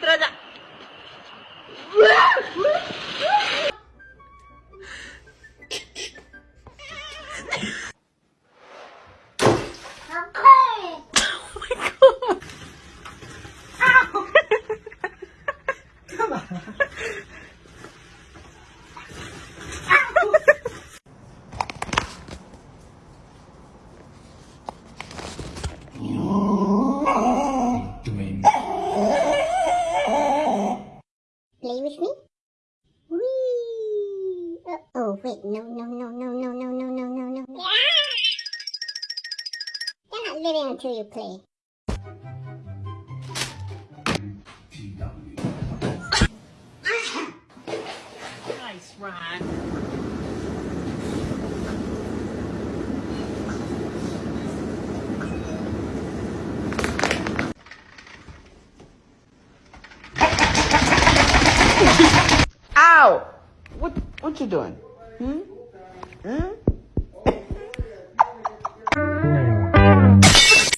들어자. 아, Play with me? Whee! Uh, oh, wait, no, no, no, no, no, no, no, no, no, no. You're not living until you play. Nice, Ron. Ow! What what you doing? Hmm? Hmm?